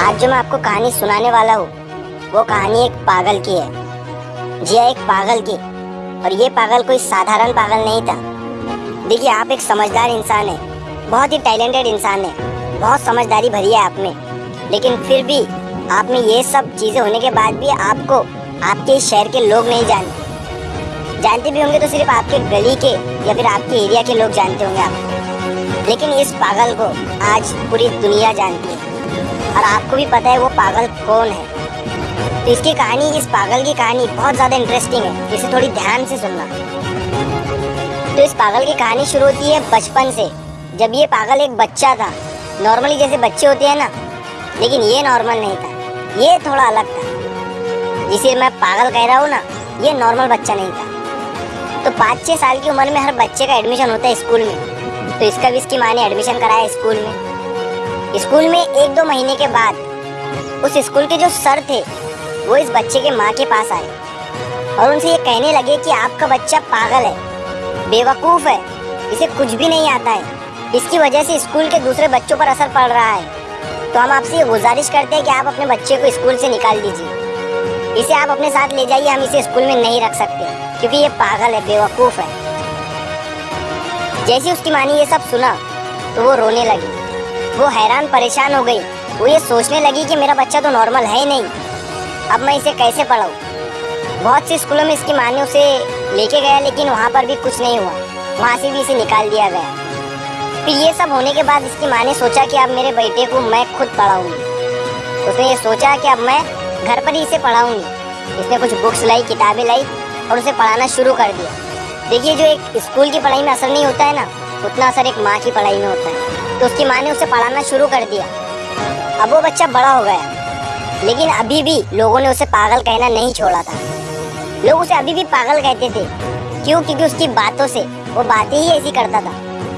आज जो मैं आपको कहानी सुनाने वाला हूँ, वो कहानी एक पागल की है। जी हाँ एक पागल की। और ये पागल कोई साधारण पागल नहीं था। देखिए, आप एक समझदार इंसान है। बहुत ही टैलेंटेड इंसान है। बहुत समझदारी भरी है आप में। लेकिन फिर भी आप में ये सब चीज़ें होने के बाद भी आपको आपके शहर के लोग नहीं जानते। जानते भी होंगे तो सिर्फ़ आपके गली के या फिर आपके एरिया के लोग जानते होंगे आप। लेकिन इस पागल को आज पूरी दुनिया जानती है। और आपको भी पता है वो पागल कौन है। तो इसकी कहानी, इस पागल की कहानी बहुत ज़्यादा इंटरेस्टिंग है। इसे थोड़ी ध्यान से सुनना। तो इस पागल की कहानी शुरू होती है बचपन से। जब ये पागल एक बच्चा था। नॉर्मली जैसे बच्चे होते हैं ना, लेकिन ये नॉर्मल नहीं था। ये थोड़ा अलग था। जिसे मैं पागल कह रहा हूँ ना, ये नॉर्मल बच्चा नहीं था। तो पाँच छः साल की उम्र में हर बच्चे का एडमिशन होता है स्कूल में। तो इसका भी इसकी माँ ने एडमिशन कराया स्कूल में। स्कूल में एक दो महीने के बाद उस स्कूल के जो सर थे, वो इस बच्चे के माँ के पास आए। और उनसे ये कहने लगे कि आपका बच्चा पागल है, बेवकूफ़ है, इसे कुछ भी नहीं आता है। इसकी वजह से स्कूल के दूसरे बच्चों पर असर पड़ रहा है। तो हम आपसे ये गुजारिश करते हैं कि आप अपने बच्चे को स्कूल से निकाल दीजिए। इसे आप अपने साथ ले जाइए, हम इसे स्कूल में नहीं रख सकते, क्योंकि ये पागल है, बेवकूफ़ है। जैसे उसकी मानी ये सब सुना तो वो रोने लगी। वो हैरान परेशान हो गई। वो ये सोचने लगी कि मेरा बच्चा तो नॉर्मल है ही नहीं। अब मैं इसे कैसे पढ़ाऊँ? बहुत से स्कूलों में इसकी माँ ने उसे लेके गया, लेकिन वहाँ पर भी कुछ नहीं हुआ। वहाँ से भी इसे निकाल दिया गया। फिर ये सब होने के बाद इसकी माँ ने सोचा कि अब मेरे बेटे को मैं खुद पढ़ाऊँगी। उसने ये सोचा कि अब मैं घर पर ही इसे पढ़ाऊँगी। इसने कुछ बुक्स लाई, किताबें लाई और उसे पढ़ाना शुरू कर दिया। देखिए, जो एक स्कूल की पढ़ाई में असर नहीं होता है ना उतना असर एक माँ की पढ़ाई में होता है। तो उसकी माँ ने उसे पढ़ाना शुरू कर दिया। अब वो बच्चा बड़ा हो गया। लेकिन अभी भी लोगों ने उसे पागल कहना नहीं छोड़ा था। लोग उसे अभी भी पागल कहते थे। क्यों? क्योंकि उसकी बातों से। वो बातें ही ऐसी करता था।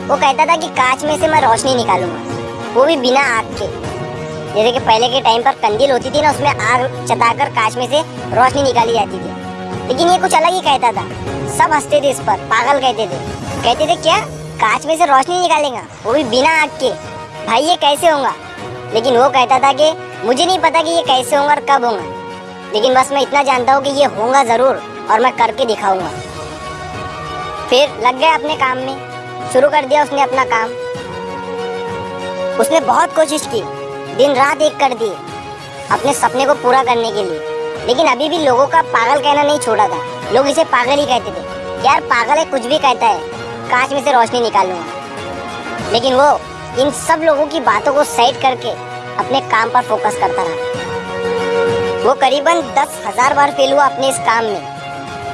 वो कहता था कि कांच में से मैं रोशनी निकालूँगा। वो भी बिना आग के। जैसे कि पहले के टाइम पर कंदील होती थी ना, उसमें आग चताकर कांच में से रोशनी निकाली जाती थी। लेकिन ये कुछ अलग ही कहता था। सब हँसते थे इस पर। पागल कहते थे। कहते थे, क्या? कांच में से रोशनी निकालेगा, वो भी बिना आग के। भाई, ये कैसे होगा लेकिन वो कहता था कि मुझे नहीं पता कि ये कैसे होगा और कब होगा लेकिन बस मैं इतना जानता हूँ कि ये होगा ज़रूर और मैं करके दिखाऊँगा। फिर लग गया अपने काम में। शुरू कर दिया उसने अपना काम। उसने बहुत कोशिश की दिन रात एक कर दिए, अपने सपने को पूरा करने के लिए। लेकिन अभी भी लोगों का पागल कहना नहीं छोड़ा था। लोग इसे पागल ही कहते थे। यार, पागल है कुछ भी कहता है। कांच में से रोशनी निकाल लूँगा लेकिन वो इन सब लोगों की बातों को सेट करके अपने काम पर फोकस करता रहा। वो करीबन दस हज़ार बार फेल हुआ अपने इस काम में।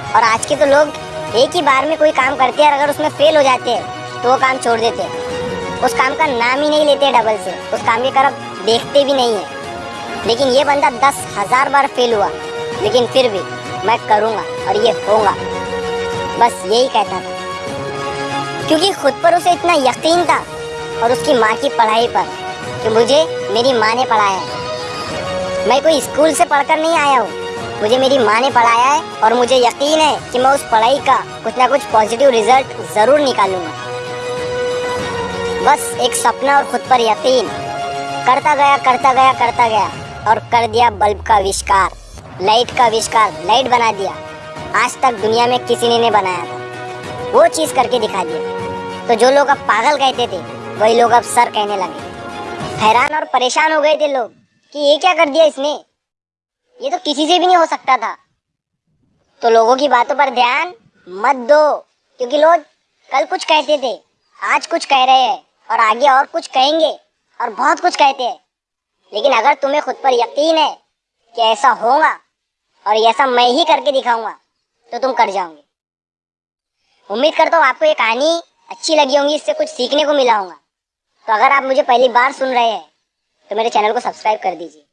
और आज के तो लोग एक ही बार में कोई काम करते हैं अगर उसमें फेल हो जाते हैं तो वो काम छोड़ देते हैं। उस काम का नाम ही नहीं लेते डबल से। उस काम की तरफ़ देखते भी नहीं है। लेकिन ये बंदा दस हज़ार बार फेल हुआ। लेकिन फिर भी मैं करूँगा और ये होगा। बस यही कहता था। क्योंकि खुद पर उसे इतना यकीन था और उसकी माँ की पढ़ाई पर कि मुझे मेरी माँ ने पढ़ाया है। मैं कोई स्कूल से पढ़कर नहीं आया हूँ। मुझे मेरी माँ ने पढ़ाया है और मुझे यकीन है कि मैं उस पढ़ाई का कुछ ना कुछ पॉजिटिव रिज़ल्ट ज़रूर निकालूँगा। बस एक सपना और खुद पर यकीन। करता गया करता गया करता गया और कर दिया बल्ब का आविष्कार, लाइट का आविष्कार, लाइट बना दिया। आज तक दुनिया में किसी ने नहीं बनाया था। वो चीज़ करके दिखा दिया। तो जो लोग अब पागल कहते थे, वही लोग अब सर कहने लगे। हैरान और परेशान हो गए थे लोग कि ये क्या कर दिया इसने? ये तो किसी से भी नहीं हो सकता था। तो लोगों की बातों पर ध्यान मत दो, क्योंकि लोग कल कुछ कहते थे, आज कुछ कह रहे हैं और आगे और कुछ कहेंगे और बहुत कुछ कहते हैं। लेकिन अगर तुम्हें खुद पर यकीन है कि ऐसा होगा और ऐसा मैं ही करके दिखाऊँगा तो तुम कर जाओगे। उम्मीद करता हूँ आपको ये कहानी अच्छी लगी होंगी, इससे कुछ सीखने को मिला होगा। तो अगर आप मुझे पहली बार सुन रहे हैं तो मेरे चैनल को सब्सक्राइब कर दीजिए।